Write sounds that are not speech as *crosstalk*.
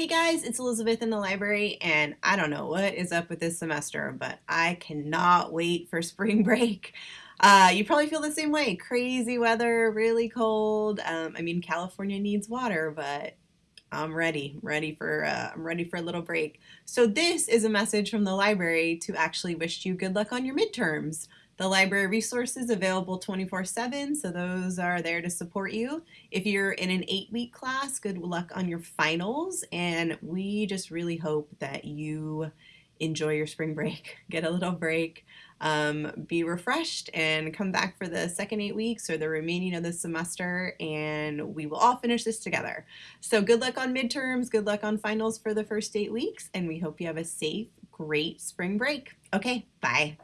Hey guys, it's Elizabeth in the library, and I don't know what is up with this semester, but I cannot wait for *laughs* spring break. Uh, you probably feel the same way. Crazy weather, really cold. Um, I mean, California needs water, but I'm ready, ready for uh, I'm ready for a little break. So this is a message from the library to actually wish you good luck on your midterms. The library resources available 24-7, so those are there to support you. If you're in an eight-week class, good luck on your finals, and we just really hope that you enjoy your spring break, *laughs* get a little break, um, be refreshed, and come back for the second eight weeks or the remaining of the semester, and we will all finish this together. So good luck on midterms, good luck on finals for the first eight weeks, and we hope you have a safe, great spring break. Okay, bye.